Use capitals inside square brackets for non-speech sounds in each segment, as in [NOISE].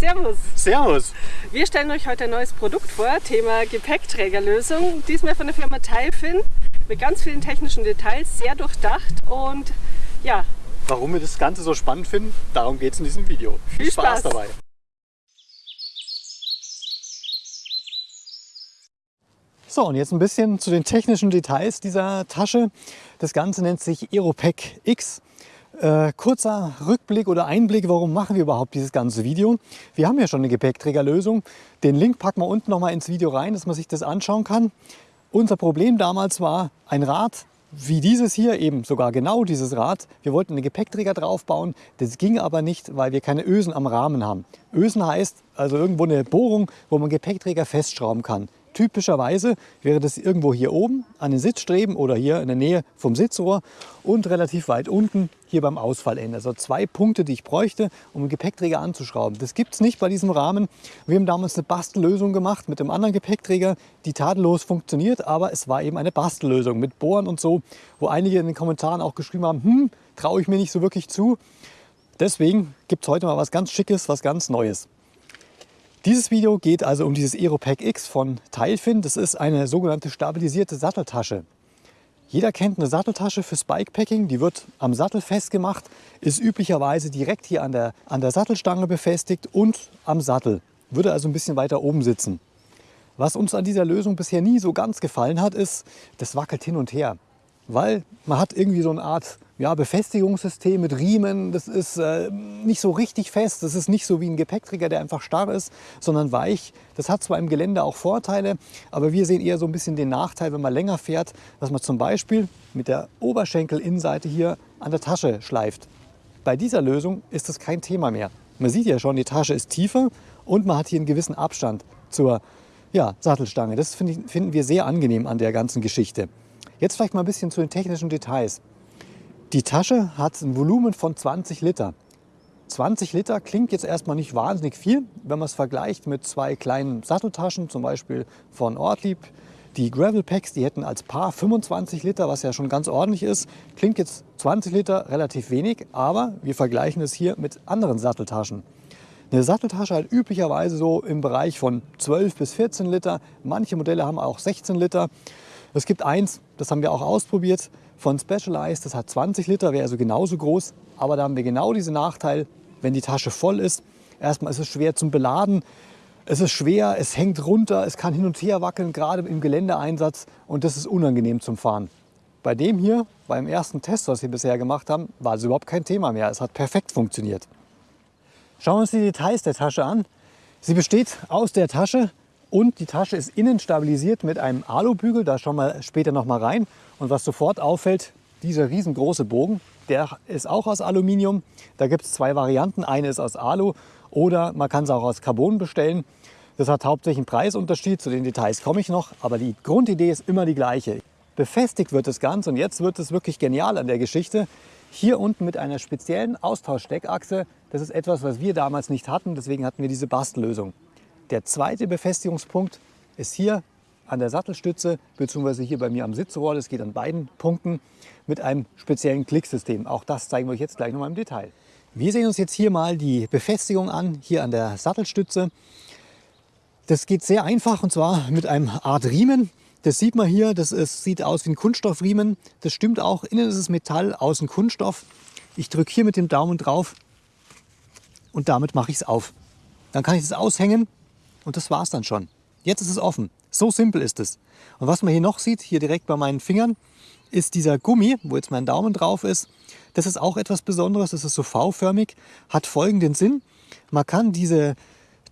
Servus. Servus. Wir stellen euch heute ein neues Produkt vor, Thema Gepäckträgerlösung. Diesmal von der Firma Teilfin mit ganz vielen technischen Details, sehr durchdacht und ja. Warum wir das Ganze so spannend finden, darum geht es in diesem Video. Viel, Viel Spaß. Spaß dabei. So, und jetzt ein bisschen zu den technischen Details dieser Tasche. Das Ganze nennt sich Aeropack X. Äh, kurzer Rückblick oder Einblick, warum machen wir überhaupt dieses ganze Video. Wir haben ja schon eine Gepäckträgerlösung. Den Link packen wir unten noch mal ins Video rein, dass man sich das anschauen kann. Unser Problem damals war ein Rad, wie dieses hier, eben sogar genau dieses Rad. Wir wollten einen Gepäckträger draufbauen, das ging aber nicht, weil wir keine Ösen am Rahmen haben. Ösen heißt also irgendwo eine Bohrung, wo man Gepäckträger festschrauben kann. Typischerweise wäre das irgendwo hier oben an den Sitzstreben oder hier in der Nähe vom Sitzrohr und relativ weit unten hier beim Ausfallende. Also zwei Punkte, die ich bräuchte, um einen Gepäckträger anzuschrauben. Das gibt es nicht bei diesem Rahmen. Wir haben damals eine Bastellösung gemacht mit einem anderen Gepäckträger, die tadellos funktioniert, aber es war eben eine Bastellösung mit Bohren und so, wo einige in den Kommentaren auch geschrieben haben, hm, traue ich mir nicht so wirklich zu. Deswegen gibt es heute mal was ganz Schickes, was ganz Neues. Dieses Video geht also um dieses Aeropack X von Teilfin. Das ist eine sogenannte stabilisierte Satteltasche. Jeder kennt eine Satteltasche fürs Bikepacking. Die wird am Sattel festgemacht, ist üblicherweise direkt hier an der, an der Sattelstange befestigt und am Sattel. Würde also ein bisschen weiter oben sitzen. Was uns an dieser Lösung bisher nie so ganz gefallen hat, ist, das wackelt hin und her. Weil man hat irgendwie so eine Art ja, Befestigungssystem mit Riemen. Das ist äh, nicht so richtig fest. Das ist nicht so wie ein Gepäckträger, der einfach starr ist, sondern weich. Das hat zwar im Gelände auch Vorteile, aber wir sehen eher so ein bisschen den Nachteil, wenn man länger fährt, dass man zum Beispiel mit der Oberschenkelinnenseite hier an der Tasche schleift. Bei dieser Lösung ist das kein Thema mehr. Man sieht ja schon, die Tasche ist tiefer und man hat hier einen gewissen Abstand zur ja, Sattelstange. Das finden wir sehr angenehm an der ganzen Geschichte. Jetzt vielleicht mal ein bisschen zu den technischen Details. Die Tasche hat ein Volumen von 20 Liter. 20 Liter klingt jetzt erstmal nicht wahnsinnig viel, wenn man es vergleicht mit zwei kleinen Satteltaschen, zum Beispiel von Ortlieb. Die Gravel Packs, die hätten als Paar 25 Liter, was ja schon ganz ordentlich ist. Klingt jetzt 20 Liter relativ wenig, aber wir vergleichen es hier mit anderen Satteltaschen. Eine Satteltasche hat üblicherweise so im Bereich von 12 bis 14 Liter. Manche Modelle haben auch 16 Liter. Es gibt eins, das haben wir auch ausprobiert, von Specialized. Das hat 20 Liter, wäre also genauso groß. Aber da haben wir genau diesen Nachteil, wenn die Tasche voll ist. Erstmal ist es schwer zum Beladen. Es ist schwer, es hängt runter, es kann hin und her wackeln, gerade im Geländeeinsatz. Und das ist unangenehm zum Fahren. Bei dem hier, beim ersten Test, was wir bisher gemacht haben, war es überhaupt kein Thema mehr. Es hat perfekt funktioniert. Schauen wir uns die Details der Tasche an. Sie besteht aus der Tasche und die Tasche ist innen stabilisiert mit einem Alubügel, da schauen wir später noch mal rein. Und was sofort auffällt, dieser riesengroße Bogen, der ist auch aus Aluminium. Da gibt es zwei Varianten, eine ist aus Alu oder man kann es auch aus Carbon bestellen. Das hat hauptsächlich einen Preisunterschied, zu den Details komme ich noch, aber die Grundidee ist immer die gleiche. Befestigt wird das Ganze und jetzt wird es wirklich genial an der Geschichte. Hier unten mit einer speziellen Austauschsteckachse. Das ist etwas, was wir damals nicht hatten, deswegen hatten wir diese Bastellösung. Der zweite Befestigungspunkt ist hier an der Sattelstütze bzw. hier bei mir am Sitzrohr. Das geht an beiden Punkten mit einem speziellen Klicksystem. Auch das zeigen wir euch jetzt gleich noch mal im Detail. Wir sehen uns jetzt hier mal die Befestigung an, hier an der Sattelstütze. Das geht sehr einfach und zwar mit einem Art Riemen. Das sieht man hier, das ist, sieht aus wie ein Kunststoffriemen. Das stimmt auch, innen ist es Metall, außen Kunststoff. Ich drücke hier mit dem Daumen drauf und damit mache ich es auf. Dann kann ich es aushängen und das war es dann schon. Jetzt ist es offen. So simpel ist es. Und was man hier noch sieht, hier direkt bei meinen Fingern, ist dieser Gummi, wo jetzt mein Daumen drauf ist. Das ist auch etwas Besonderes. Das ist so V-förmig, hat folgenden Sinn. Man kann diese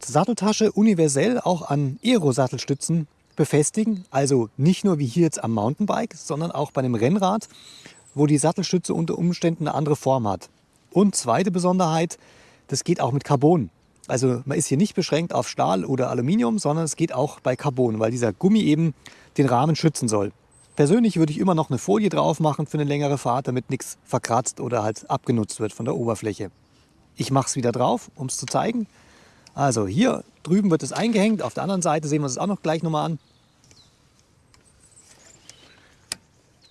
Satteltasche universell auch an Aero-Sattelstützen befestigen. Also nicht nur wie hier jetzt am Mountainbike, sondern auch bei einem Rennrad, wo die Sattelstütze unter Umständen eine andere Form hat. Und zweite Besonderheit, das geht auch mit Carbon. Also man ist hier nicht beschränkt auf Stahl oder Aluminium, sondern es geht auch bei Carbon, weil dieser Gummi eben den Rahmen schützen soll. Persönlich würde ich immer noch eine Folie drauf machen für eine längere Fahrt, damit nichts verkratzt oder halt abgenutzt wird von der Oberfläche. Ich mache es wieder drauf, um es zu zeigen. Also hier drüben wird es eingehängt, auf der anderen Seite sehen wir es auch noch gleich nochmal an.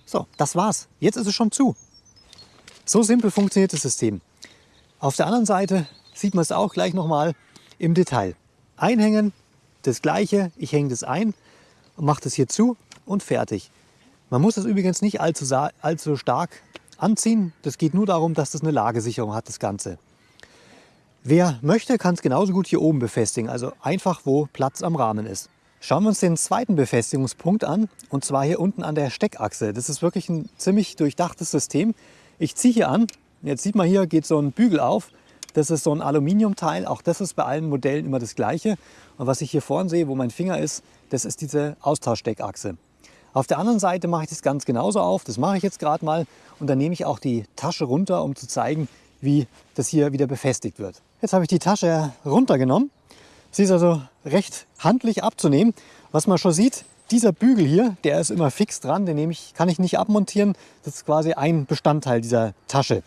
So, das war's. Jetzt ist es schon zu. So simpel funktioniert das System. Auf der anderen Seite sieht man es auch gleich nochmal. im Detail. Einhängen, das gleiche, ich hänge das ein und mache das hier zu und fertig. Man muss das übrigens nicht allzu, allzu stark anziehen. Das geht nur darum, dass das eine Lagesicherung hat, das Ganze. Wer möchte, kann es genauso gut hier oben befestigen, also einfach, wo Platz am Rahmen ist. Schauen wir uns den zweiten Befestigungspunkt an, und zwar hier unten an der Steckachse. Das ist wirklich ein ziemlich durchdachtes System. Ich ziehe hier an, jetzt sieht man hier, geht so ein Bügel auf. Das ist so ein Aluminiumteil, auch das ist bei allen Modellen immer das gleiche. Und was ich hier vorne sehe, wo mein Finger ist, das ist diese Austauschsteckachse. Auf der anderen Seite mache ich das ganz genauso auf, das mache ich jetzt gerade mal. Und dann nehme ich auch die Tasche runter, um zu zeigen, wie das hier wieder befestigt wird. Jetzt habe ich die Tasche runtergenommen. Sie ist also recht handlich abzunehmen. Was man schon sieht, dieser Bügel hier, der ist immer fix dran, den nehme ich, kann ich nicht abmontieren. Das ist quasi ein Bestandteil dieser Tasche.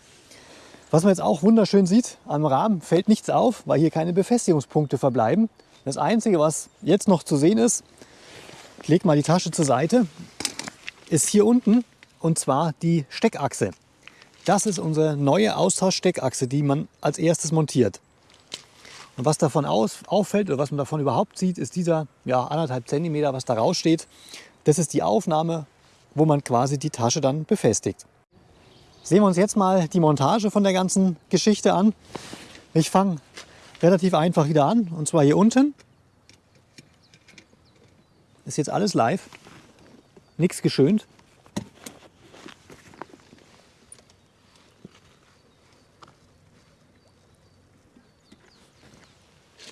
Was man jetzt auch wunderschön sieht, am Rahmen fällt nichts auf, weil hier keine Befestigungspunkte verbleiben. Das Einzige, was jetzt noch zu sehen ist, ich lege mal die Tasche zur Seite, ist hier unten und zwar die Steckachse. Das ist unsere neue Austauschsteckachse, die man als erstes montiert. Und was davon aus, auffällt oder was man davon überhaupt sieht, ist dieser ja, anderthalb Zentimeter, was da raussteht. Das ist die Aufnahme, wo man quasi die Tasche dann befestigt. Sehen wir uns jetzt mal die Montage von der ganzen Geschichte an. Ich fange relativ einfach wieder an und zwar hier unten. Ist jetzt alles live, nichts geschönt.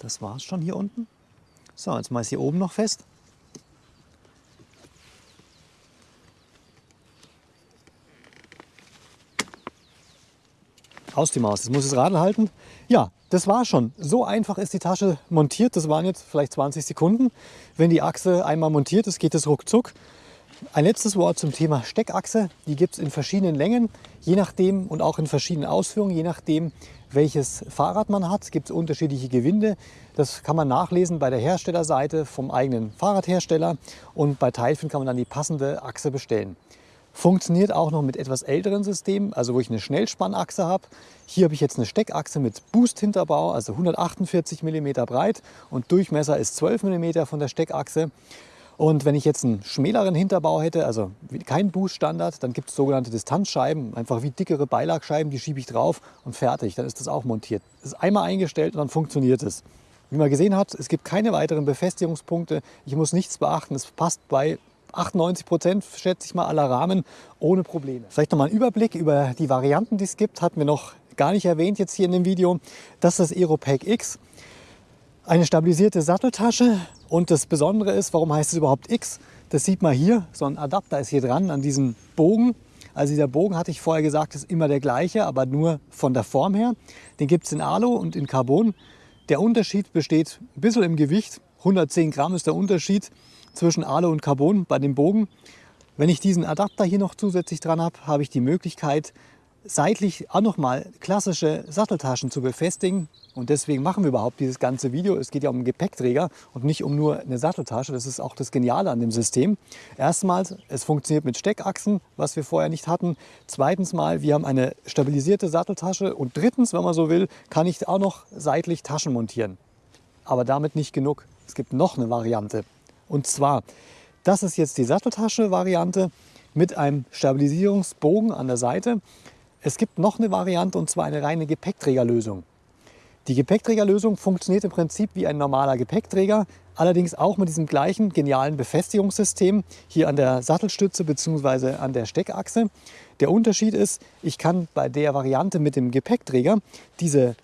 Das war es schon hier unten. So, jetzt mal ist hier oben noch fest. Aus die Maus. Jetzt muss ich das Radl halten. Ja, das war schon. So einfach ist die Tasche montiert. Das waren jetzt vielleicht 20 Sekunden. Wenn die Achse einmal montiert ist, geht es ruckzuck. Ein letztes Wort zum Thema Steckachse. Die gibt es in verschiedenen Längen, je nachdem und auch in verschiedenen Ausführungen, je nachdem, welches Fahrrad man hat. Es gibt unterschiedliche Gewinde. Das kann man nachlesen bei der Herstellerseite vom eigenen Fahrradhersteller und bei Teilfin kann man dann die passende Achse bestellen. Funktioniert auch noch mit etwas älteren Systemen, also wo ich eine Schnellspannachse habe. Hier habe ich jetzt eine Steckachse mit Boost-Hinterbau, also 148 mm breit und Durchmesser ist 12 mm von der Steckachse. Und wenn ich jetzt einen schmäleren Hinterbau hätte, also kein Boost-Standard, dann gibt es sogenannte Distanzscheiben, einfach wie dickere Beilagscheiben, die schiebe ich drauf und fertig, dann ist das auch montiert. Das ist einmal eingestellt und dann funktioniert es. Wie man gesehen hat, es gibt keine weiteren Befestigungspunkte, ich muss nichts beachten, es passt bei 98 Prozent, schätze ich mal, aller Rahmen ohne Probleme. Vielleicht noch mal ein Überblick über die Varianten, die es gibt, hatten wir noch gar nicht erwähnt jetzt hier in dem Video. Das ist das Aeropack X. Eine stabilisierte Satteltasche und das Besondere ist, warum heißt es überhaupt X? Das sieht man hier, so ein Adapter ist hier dran an diesem Bogen. Also dieser Bogen, hatte ich vorher gesagt, ist immer der gleiche, aber nur von der Form her. Den gibt es in Alu und in Carbon. Der Unterschied besteht ein bisschen im Gewicht. 110 Gramm ist der Unterschied zwischen Alu und Carbon bei dem Bogen. Wenn ich diesen Adapter hier noch zusätzlich dran habe, habe ich die Möglichkeit, seitlich auch nochmal klassische Satteltaschen zu befestigen. Und deswegen machen wir überhaupt dieses ganze Video. Es geht ja um einen Gepäckträger und nicht um nur eine Satteltasche. Das ist auch das Geniale an dem System. Erstmals, es funktioniert mit Steckachsen, was wir vorher nicht hatten. Zweitens mal, wir haben eine stabilisierte Satteltasche. Und drittens, wenn man so will, kann ich auch noch seitlich Taschen montieren. Aber damit nicht genug. Es gibt noch eine Variante. Und zwar, das ist jetzt die Satteltasche-Variante mit einem Stabilisierungsbogen an der Seite. Es gibt noch eine Variante und zwar eine reine Gepäckträgerlösung. Die Gepäckträgerlösung funktioniert im Prinzip wie ein normaler Gepäckträger, allerdings auch mit diesem gleichen genialen Befestigungssystem hier an der Sattelstütze bzw. an der Steckachse. Der Unterschied ist, ich kann bei der Variante mit dem Gepäckträger diese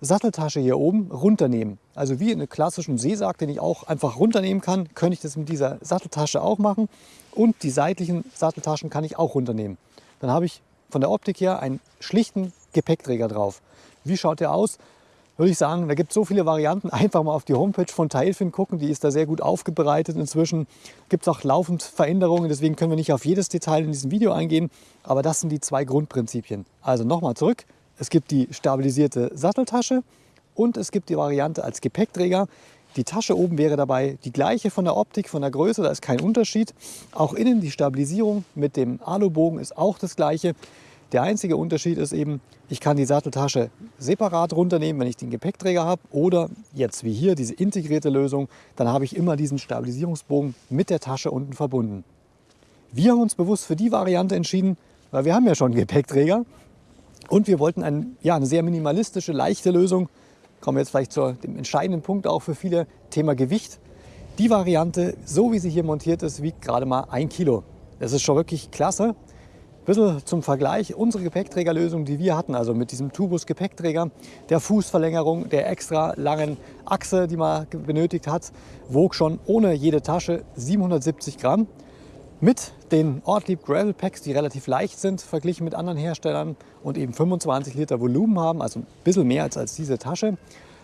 Satteltasche hier oben runternehmen. Also wie in einem klassischen Seesack, den ich auch einfach runternehmen kann, könnte ich das mit dieser Satteltasche auch machen. Und die seitlichen Satteltaschen kann ich auch runternehmen. Dann habe ich von der Optik her einen schlichten Gepäckträger drauf. Wie schaut der aus? Würde ich sagen, da gibt es so viele Varianten. Einfach mal auf die Homepage von Tailfin gucken, die ist da sehr gut aufbereitet. Inzwischen gibt es auch laufend Veränderungen, deswegen können wir nicht auf jedes Detail in diesem Video eingehen. Aber das sind die zwei Grundprinzipien. Also nochmal zurück. Es gibt die stabilisierte Satteltasche und es gibt die Variante als Gepäckträger. Die Tasche oben wäre dabei die gleiche von der Optik, von der Größe, da ist kein Unterschied. Auch innen die Stabilisierung mit dem Alubogen ist auch das gleiche. Der einzige Unterschied ist eben, ich kann die Satteltasche separat runternehmen, wenn ich den Gepäckträger habe oder jetzt wie hier diese integrierte Lösung, dann habe ich immer diesen Stabilisierungsbogen mit der Tasche unten verbunden. Wir haben uns bewusst für die Variante entschieden, weil wir haben ja schon einen Gepäckträger und wir wollten ein, ja, eine sehr minimalistische, leichte Lösung. Kommen wir jetzt vielleicht zu dem entscheidenden Punkt auch für viele, Thema Gewicht. Die Variante, so wie sie hier montiert ist, wiegt gerade mal ein Kilo. Das ist schon wirklich klasse bisschen zum Vergleich, unsere Gepäckträgerlösung, die wir hatten, also mit diesem Tubus-Gepäckträger, der Fußverlängerung, der extra langen Achse, die man benötigt hat, wog schon ohne jede Tasche 770 Gramm. Mit den Ortlieb Gravel Packs, die relativ leicht sind, verglichen mit anderen Herstellern und eben 25 Liter Volumen haben, also ein bisschen mehr als, als diese Tasche.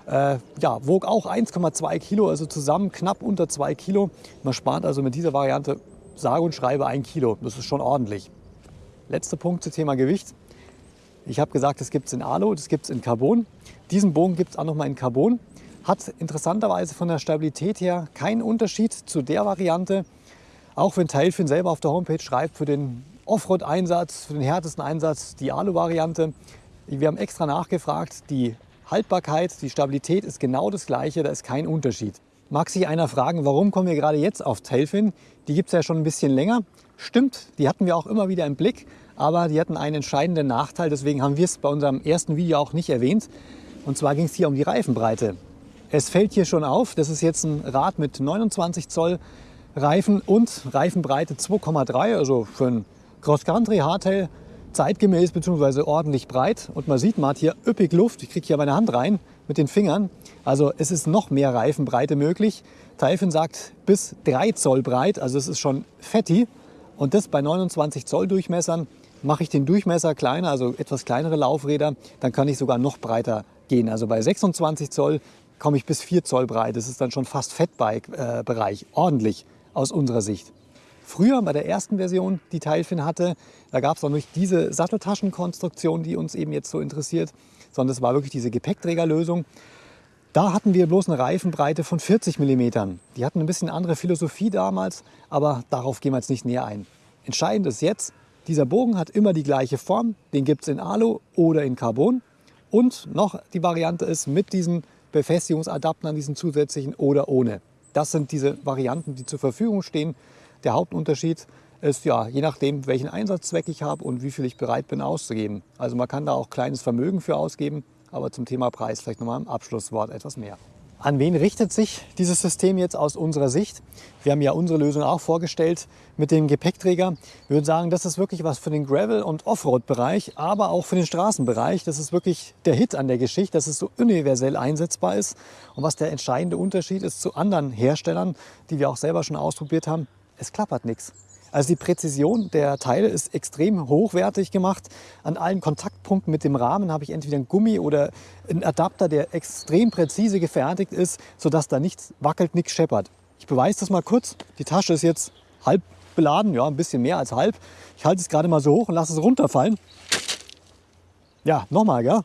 Äh, ja, wog auch 1,2 Kilo, also zusammen knapp unter 2 Kilo. Man spart also mit dieser Variante sage und schreibe ein Kilo. Das ist schon ordentlich. Letzter Punkt zum Thema Gewicht. Ich habe gesagt, das gibt es in Alu, das gibt es in Carbon. Diesen Bogen gibt es auch noch mal in Carbon. Hat interessanterweise von der Stabilität her keinen Unterschied zu der Variante. Auch wenn Tailfin selber auf der Homepage schreibt, für den Offroad-Einsatz, für den härtesten Einsatz die Alu-Variante. Wir haben extra nachgefragt, die Haltbarkeit, die Stabilität ist genau das gleiche, da ist kein Unterschied. Mag sich einer fragen, warum kommen wir gerade jetzt auf Tailfin? Die gibt es ja schon ein bisschen länger. Stimmt, die hatten wir auch immer wieder im Blick aber die hatten einen entscheidenden Nachteil, deswegen haben wir es bei unserem ersten Video auch nicht erwähnt. Und zwar ging es hier um die Reifenbreite. Es fällt hier schon auf, das ist jetzt ein Rad mit 29 Zoll Reifen und Reifenbreite 2,3, also für ein Cross-Country Hardtail zeitgemäß bzw. ordentlich breit. Und man sieht, man hat hier üppig Luft. Ich kriege hier meine Hand rein mit den Fingern. Also es ist noch mehr Reifenbreite möglich. Taifin sagt bis 3 Zoll breit, also es ist schon fetti. Und das bei 29 Zoll Durchmessern. Mache ich den Durchmesser kleiner, also etwas kleinere Laufräder, dann kann ich sogar noch breiter gehen. Also bei 26 Zoll komme ich bis 4 Zoll breit. Das ist dann schon fast Fatbike-Bereich. Ordentlich aus unserer Sicht. Früher bei der ersten Version, die Teilfin hatte, da gab es noch nicht diese Satteltaschenkonstruktion, die uns eben jetzt so interessiert, sondern es war wirklich diese Gepäckträgerlösung. Da hatten wir bloß eine Reifenbreite von 40 mm. Die hatten ein bisschen andere Philosophie damals, aber darauf gehen wir jetzt nicht näher ein. Entscheidend ist jetzt, dieser Bogen hat immer die gleiche Form, den gibt es in Alu oder in Carbon. Und noch die Variante ist mit diesen Befestigungsadaptern, diesen zusätzlichen oder ohne. Das sind diese Varianten, die zur Verfügung stehen. Der Hauptunterschied ist ja, je nachdem, welchen Einsatzzweck ich habe und wie viel ich bereit bin auszugeben. Also man kann da auch kleines Vermögen für ausgeben, aber zum Thema Preis vielleicht nochmal im Abschlusswort etwas mehr. An wen richtet sich dieses System jetzt aus unserer Sicht? Wir haben ja unsere Lösung auch vorgestellt mit dem Gepäckträger. Wir würden sagen, das ist wirklich was für den Gravel- und Offroad-Bereich, aber auch für den Straßenbereich. Das ist wirklich der Hit an der Geschichte, dass es so universell einsetzbar ist. Und was der entscheidende Unterschied ist zu anderen Herstellern, die wir auch selber schon ausprobiert haben, es klappert nichts. Also die Präzision der Teile ist extrem hochwertig gemacht. An allen Kontaktpunkten mit dem Rahmen habe ich entweder ein Gummi oder einen Adapter, der extrem präzise gefertigt ist, sodass da nichts wackelt, nichts scheppert. Ich beweise das mal kurz. Die Tasche ist jetzt halb beladen, ja, ein bisschen mehr als halb. Ich halte es gerade mal so hoch und lasse es runterfallen. Ja, nochmal, ja.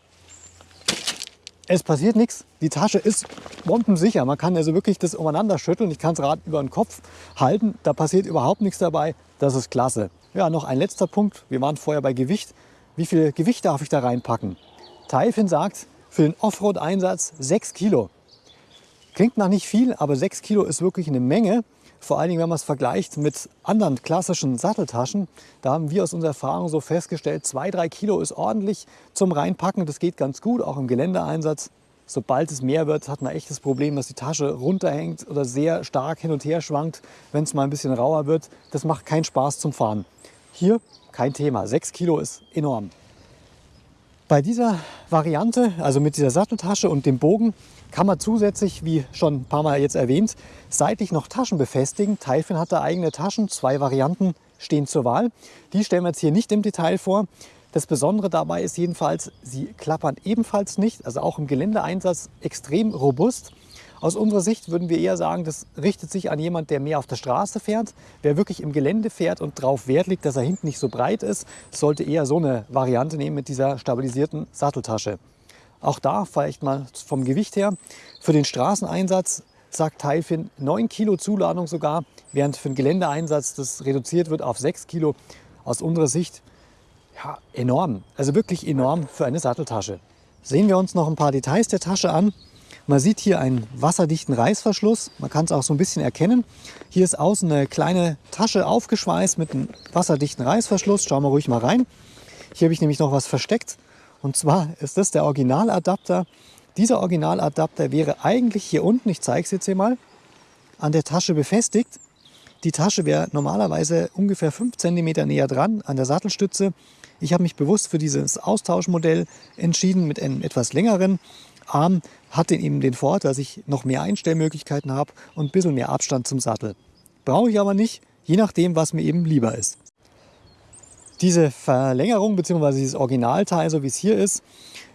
Es passiert nichts. Die Tasche ist bombensicher. Man kann also wirklich das umeinander schütteln. Ich kann das Rad über den Kopf halten. Da passiert überhaupt nichts dabei. Das ist klasse. Ja, noch ein letzter Punkt. Wir waren vorher bei Gewicht. Wie viel Gewicht darf ich da reinpacken? Taifin sagt, für den Offroad-Einsatz 6 Kilo. Klingt nach nicht viel, aber 6 Kilo ist wirklich eine Menge. Vor allen Dingen, wenn man es vergleicht mit anderen klassischen Satteltaschen, da haben wir aus unserer Erfahrung so festgestellt, 2-3 Kilo ist ordentlich zum Reinpacken. Das geht ganz gut, auch im Geländeeinsatz. Sobald es mehr wird, hat man echt das Problem, dass die Tasche runterhängt oder sehr stark hin und her schwankt, wenn es mal ein bisschen rauer wird. Das macht keinen Spaß zum Fahren. Hier kein Thema, 6 Kilo ist enorm. Bei dieser Variante, also mit dieser Satteltasche und dem Bogen, kann man zusätzlich, wie schon ein paar Mal jetzt erwähnt, seitlich noch Taschen befestigen. Tailfin hat da eigene Taschen, zwei Varianten stehen zur Wahl. Die stellen wir jetzt hier nicht im Detail vor. Das Besondere dabei ist jedenfalls, sie klappern ebenfalls nicht, also auch im Geländeeinsatz extrem robust. Aus unserer Sicht würden wir eher sagen, das richtet sich an jemand, der mehr auf der Straße fährt. Wer wirklich im Gelände fährt und darauf Wert legt, dass er hinten nicht so breit ist, sollte eher so eine Variante nehmen mit dieser stabilisierten Satteltasche. Auch da vielleicht mal vom Gewicht her. Für den Straßeneinsatz sagt Tailfin 9 Kilo Zuladung sogar, während für den Geländeeinsatz das reduziert wird auf 6 Kilo. Aus unserer Sicht ja, enorm. Also wirklich enorm für eine Satteltasche. Sehen wir uns noch ein paar Details der Tasche an. Man sieht hier einen wasserdichten Reißverschluss. Man kann es auch so ein bisschen erkennen. Hier ist außen eine kleine Tasche aufgeschweißt mit einem wasserdichten Reißverschluss. Schauen wir ruhig mal rein. Hier habe ich nämlich noch was versteckt. Und zwar ist das der Originaladapter. Dieser Originaladapter wäre eigentlich hier unten, ich zeige es jetzt hier mal, an der Tasche befestigt. Die Tasche wäre normalerweise ungefähr 5 cm näher dran an der Sattelstütze. Ich habe mich bewusst für dieses Austauschmodell entschieden mit einem etwas längeren Arm. Hat eben den Vorteil, dass ich noch mehr Einstellmöglichkeiten habe und ein bisschen mehr Abstand zum Sattel. Brauche ich aber nicht, je nachdem, was mir eben lieber ist. Diese Verlängerung bzw. dieses Originalteil, so wie es hier ist,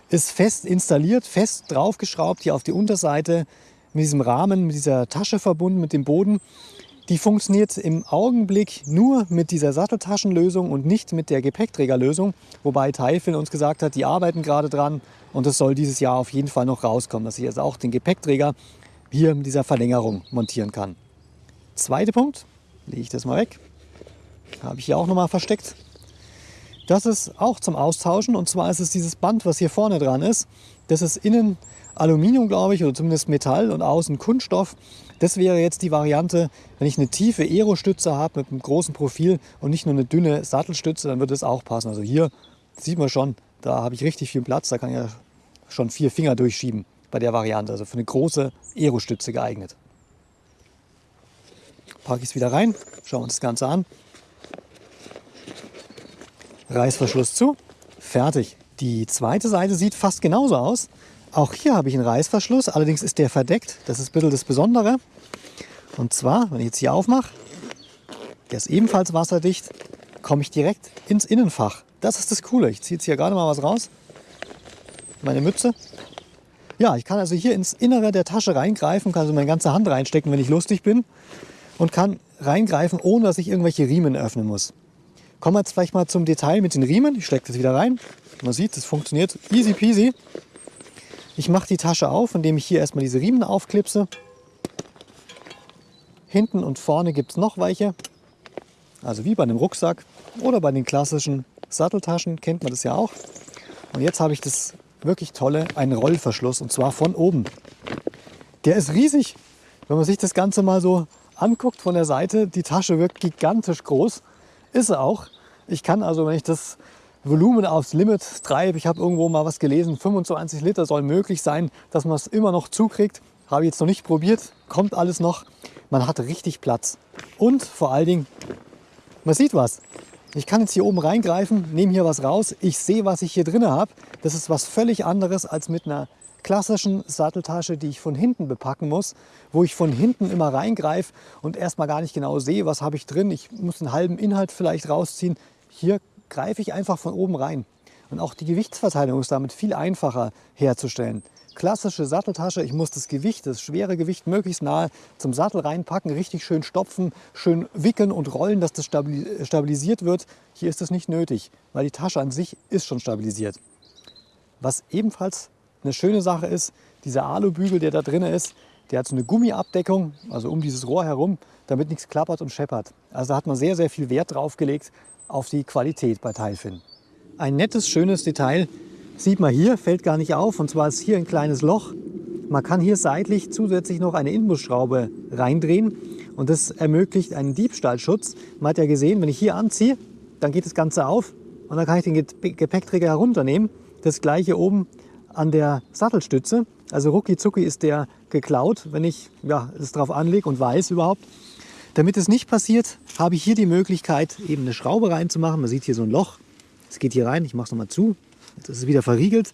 ist fest installiert, fest draufgeschraubt hier auf die Unterseite mit diesem Rahmen, mit dieser Tasche verbunden mit dem Boden. Die funktioniert im Augenblick nur mit dieser Satteltaschenlösung und nicht mit der Gepäckträgerlösung, wobei Taifin uns gesagt hat, die arbeiten gerade dran und es soll dieses Jahr auf jeden Fall noch rauskommen, dass ich also auch den Gepäckträger hier mit dieser Verlängerung montieren kann. Zweiter Punkt, lege ich das mal weg, habe ich hier auch nochmal versteckt. Das ist auch zum Austauschen und zwar ist es dieses Band, was hier vorne dran ist. Das ist innen Aluminium, glaube ich, oder zumindest Metall und außen Kunststoff. Das wäre jetzt die Variante, wenn ich eine tiefe Aero-Stütze habe mit einem großen Profil und nicht nur eine dünne Sattelstütze, dann würde das auch passen. Also hier sieht man schon, da habe ich richtig viel Platz, da kann ich ja schon vier Finger durchschieben bei der Variante. Also für eine große Aero-Stütze geeignet. Packe ich es wieder rein, schauen wir uns das Ganze an. Reißverschluss zu, fertig. Die zweite Seite sieht fast genauso aus. Auch hier habe ich einen Reißverschluss, allerdings ist der verdeckt. Das ist ein bisschen das Besondere. Und zwar, wenn ich jetzt hier aufmache, der ist ebenfalls wasserdicht, komme ich direkt ins Innenfach. Das ist das Coole. Ich ziehe jetzt hier gerade mal was raus. Meine Mütze. Ja, ich kann also hier ins Innere der Tasche reingreifen, kann also meine ganze Hand reinstecken, wenn ich lustig bin. Und kann reingreifen, ohne dass ich irgendwelche Riemen öffnen muss. Kommen wir jetzt vielleicht mal zum Detail mit den Riemen. Ich stecke das wieder rein. Man sieht, das funktioniert easy peasy. Ich mache die Tasche auf, indem ich hier erstmal diese Riemen aufklipse. Hinten und vorne gibt es noch welche. Also wie bei einem Rucksack oder bei den klassischen Satteltaschen kennt man das ja auch. Und jetzt habe ich das wirklich tolle, einen Rollverschluss und zwar von oben. Der ist riesig. Wenn man sich das Ganze mal so anguckt von der Seite, die Tasche wirkt gigantisch groß. Ist sie auch. Ich kann also, wenn ich das Volumen aufs Limit treibe. Ich habe irgendwo mal was gelesen, 25 Liter soll möglich sein, dass man es immer noch zukriegt. Habe ich jetzt noch nicht probiert, kommt alles noch. Man hat richtig Platz. Und vor allen Dingen, man sieht was. Ich kann jetzt hier oben reingreifen, nehme hier was raus. Ich sehe, was ich hier drin habe. Das ist was völlig anderes als mit einer klassischen Satteltasche, die ich von hinten bepacken muss, wo ich von hinten immer reingreife und erstmal gar nicht genau sehe, was habe ich drin. Ich muss einen halben Inhalt vielleicht rausziehen. Hier greife ich einfach von oben rein. Und auch die Gewichtsverteilung ist damit viel einfacher herzustellen. Klassische Satteltasche, ich muss das Gewicht, das schwere Gewicht möglichst nahe zum Sattel reinpacken, richtig schön stopfen, schön wickeln und rollen, dass das stabilisiert wird. Hier ist das nicht nötig, weil die Tasche an sich ist schon stabilisiert. Was ebenfalls eine schöne Sache ist, dieser Alubügel, der da drin ist, der hat so eine Gummiabdeckung, also um dieses Rohr herum, damit nichts klappert und scheppert. Also da hat man sehr, sehr viel Wert drauf gelegt, auf die Qualität bei Teilfin. Ein nettes, schönes Detail sieht man hier, fällt gar nicht auf. Und zwar ist hier ein kleines Loch. Man kann hier seitlich zusätzlich noch eine Inbusschraube reindrehen und das ermöglicht einen Diebstahlschutz. Man hat ja gesehen, wenn ich hier anziehe, dann geht das Ganze auf und dann kann ich den Gepäckträger herunternehmen. Das gleiche oben an der Sattelstütze. Also rucki zucki ist der geklaut, wenn ich ja, es drauf anlege und weiß überhaupt. Damit es nicht passiert, habe ich hier die Möglichkeit, eben eine Schraube reinzumachen. Man sieht hier so ein Loch. Es geht hier rein. Ich mache es nochmal zu. Jetzt ist wieder verriegelt.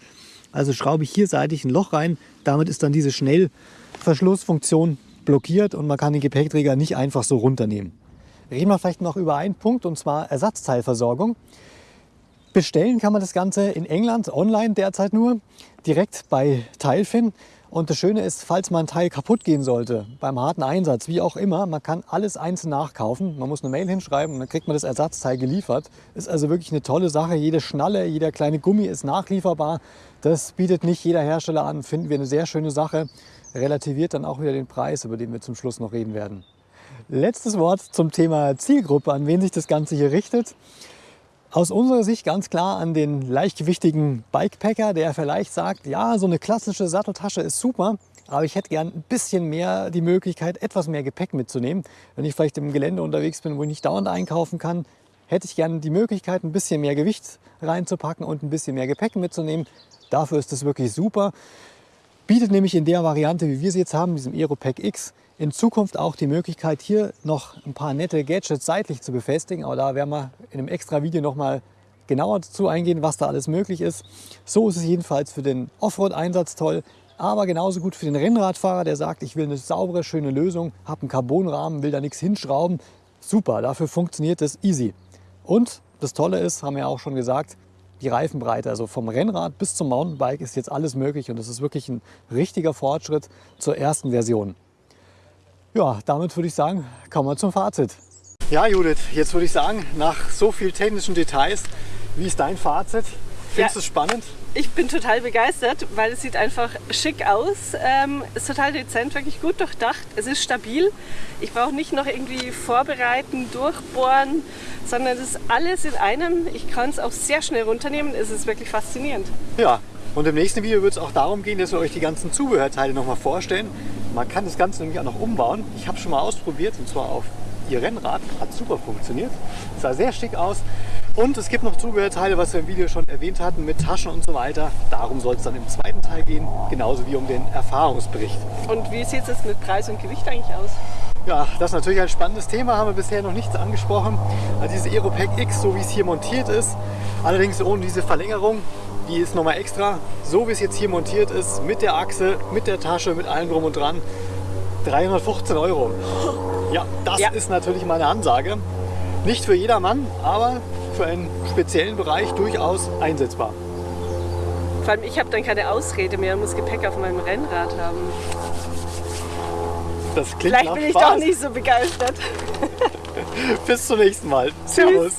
Also schraube ich hier seitlich ein Loch rein. Damit ist dann diese Schnellverschlussfunktion blockiert und man kann den Gepäckträger nicht einfach so runternehmen. Reden wir vielleicht noch über einen Punkt und zwar Ersatzteilversorgung. Bestellen kann man das Ganze in England online derzeit nur, direkt bei Teilfin. Und das Schöne ist, falls mal ein Teil kaputt gehen sollte, beim harten Einsatz, wie auch immer, man kann alles einzeln nachkaufen. Man muss eine Mail hinschreiben und dann kriegt man das Ersatzteil geliefert. Ist also wirklich eine tolle Sache. Jede Schnalle, jeder kleine Gummi ist nachlieferbar. Das bietet nicht jeder Hersteller an. Finden wir eine sehr schöne Sache. Relativiert dann auch wieder den Preis, über den wir zum Schluss noch reden werden. Letztes Wort zum Thema Zielgruppe, an wen sich das Ganze hier richtet. Aus unserer Sicht ganz klar an den leichtgewichtigen Bikepacker, der vielleicht sagt, ja, so eine klassische Satteltasche ist super, aber ich hätte gern ein bisschen mehr die Möglichkeit, etwas mehr Gepäck mitzunehmen. Wenn ich vielleicht im Gelände unterwegs bin, wo ich nicht dauernd einkaufen kann, hätte ich gern die Möglichkeit, ein bisschen mehr Gewicht reinzupacken und ein bisschen mehr Gepäck mitzunehmen. Dafür ist das wirklich super. Bietet nämlich in der Variante, wie wir sie jetzt haben, diesem Aeropack X, in Zukunft auch die Möglichkeit, hier noch ein paar nette Gadgets seitlich zu befestigen. Aber da werden wir in einem extra Video noch mal genauer dazu eingehen, was da alles möglich ist. So ist es jedenfalls für den Offroad-Einsatz toll, aber genauso gut für den Rennradfahrer, der sagt, ich will eine saubere, schöne Lösung, habe einen Carbonrahmen, will da nichts hinschrauben. Super, dafür funktioniert das easy. Und das Tolle ist, haben wir auch schon gesagt, die Reifenbreite, also vom Rennrad bis zum Mountainbike ist jetzt alles möglich und das ist wirklich ein richtiger Fortschritt zur ersten Version. Ja, damit würde ich sagen, kommen wir zum Fazit. Ja, Judith, jetzt würde ich sagen, nach so vielen technischen Details, wie ist dein Fazit? Findest du es spannend? Ich bin total begeistert, weil es sieht einfach schick aus. Ähm, ist total dezent, wirklich gut durchdacht. Es ist stabil. Ich brauche nicht noch irgendwie vorbereiten, durchbohren, sondern es ist alles in einem. Ich kann es auch sehr schnell runternehmen. Es ist wirklich faszinierend. Ja, und im nächsten Video wird es auch darum gehen, dass wir euch die ganzen Zubehörteile noch mal vorstellen. Man kann das Ganze nämlich auch noch umbauen. Ich habe schon mal ausprobiert und zwar auf ihr Rennrad. Hat super funktioniert. Sah sehr schick aus. Und es gibt noch Zubehörteile, was wir im Video schon erwähnt hatten, mit Taschen und so weiter. Darum soll es dann im zweiten Teil gehen, genauso wie um den Erfahrungsbericht. Und wie sieht es mit Preis und Gewicht eigentlich aus? Ja, das ist natürlich ein spannendes Thema, haben wir bisher noch nichts angesprochen. Also dieses Aeropack X, so wie es hier montiert ist, allerdings ohne diese Verlängerung, die ist nochmal extra. So wie es jetzt hier montiert ist, mit der Achse, mit der Tasche, mit allem drum und dran, 315 Euro. [LAUGHS] Ja, das ja. ist natürlich meine Ansage. Nicht für jedermann, aber für einen speziellen Bereich durchaus einsetzbar. Vor allem ich habe dann keine Ausrede mehr und muss Gepäck auf meinem Rennrad haben. Das klingt Vielleicht bin ich Spaß. doch nicht so begeistert. [LAUGHS] Bis zum nächsten Mal. Servus.